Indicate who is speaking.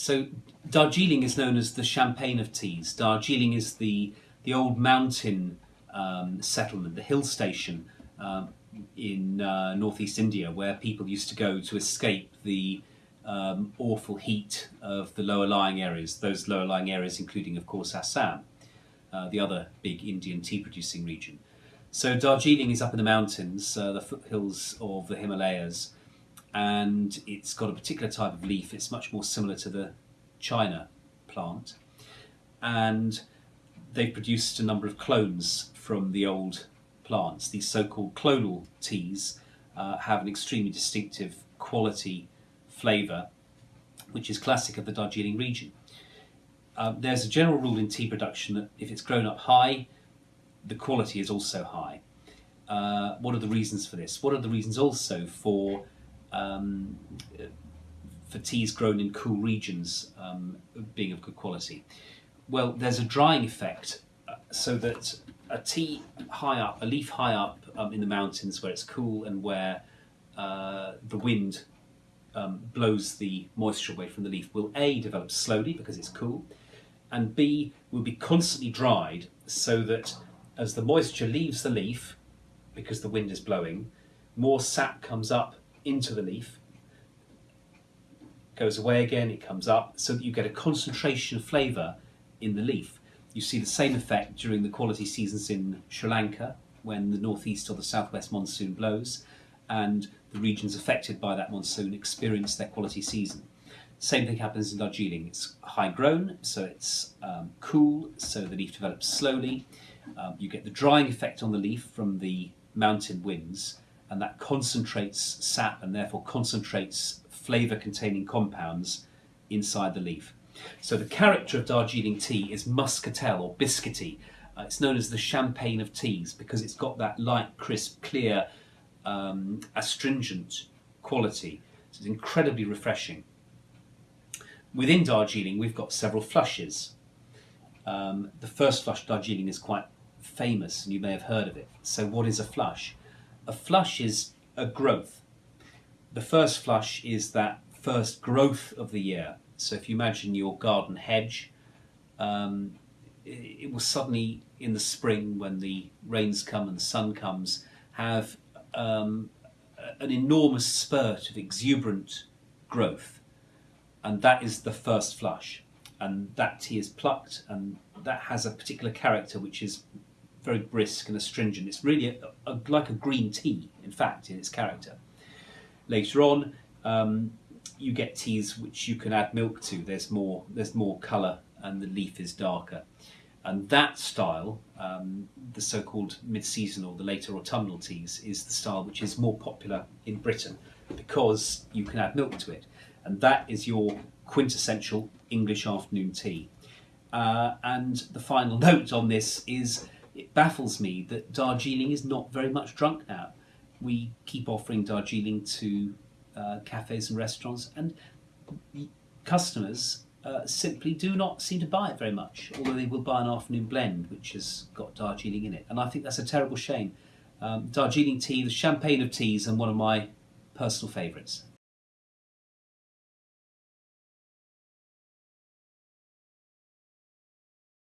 Speaker 1: So Darjeeling is known as the champagne of teas. Darjeeling is the, the old mountain um, settlement, the hill station um, in uh, northeast India where people used to go to escape the um, awful heat of the lower lying areas, those lower lying areas including of course Assam, uh, the other big Indian tea producing region. So Darjeeling is up in the mountains, uh, the foothills of the Himalayas, and it's got a particular type of leaf. It's much more similar to the China plant. And they've produced a number of clones from the old plants. These so-called clonal teas uh, have an extremely distinctive quality flavour, which is classic of the Darjeeling region. Uh, there's a general rule in tea production that if it's grown up high, the quality is also high. Uh, what are the reasons for this? What are the reasons also for um, for teas grown in cool regions um, being of good quality? Well, there's a drying effect uh, so that a tea high up, a leaf high up um, in the mountains where it's cool and where uh, the wind um, blows the moisture away from the leaf will A, develop slowly because it's cool, and B, will be constantly dried so that as the moisture leaves the leaf, because the wind is blowing, more sap comes up into the leaf, goes away again, it comes up, so that you get a concentration of flavour in the leaf. You see the same effect during the quality seasons in Sri Lanka, when the northeast or the southwest monsoon blows, and the regions affected by that monsoon experience their quality season. Same thing happens in Darjeeling. It's high grown, so it's um, cool, so the leaf develops slowly. Um, you get the drying effect on the leaf from the mountain winds, and that concentrates sap and therefore concentrates flavour containing compounds inside the leaf. So the character of Darjeeling tea is muscatel or biscuity. Uh, it's known as the champagne of teas because it's got that light, crisp, clear, um, astringent quality. So it's incredibly refreshing. Within Darjeeling, we've got several flushes. Um, the first flush Darjeeling is quite famous and you may have heard of it. So what is a flush? A flush is a growth. The first flush is that first growth of the year. So if you imagine your garden hedge, um, it, it will suddenly in the spring when the rains come and the sun comes have um, an enormous spurt of exuberant growth and that is the first flush and that tea is plucked and that has a particular character which is very brisk and astringent. It's really a, a, like a green tea, in fact, in its character. Later on, um, you get teas which you can add milk to. There's more, there's more colour and the leaf is darker. And that style, um, the so-called mid-season or the later autumnal teas, is the style which is more popular in Britain because you can add milk to it. And that is your quintessential English afternoon tea. Uh, and the final note on this is it baffles me that Darjeeling is not very much drunk now. We keep offering Darjeeling to uh, cafes and restaurants and customers uh, simply do not seem to buy it very much, although they will buy an afternoon blend which has got Darjeeling in it. And I think that's a terrible shame. Um, Darjeeling tea, the champagne of teas, and one of my personal favourites.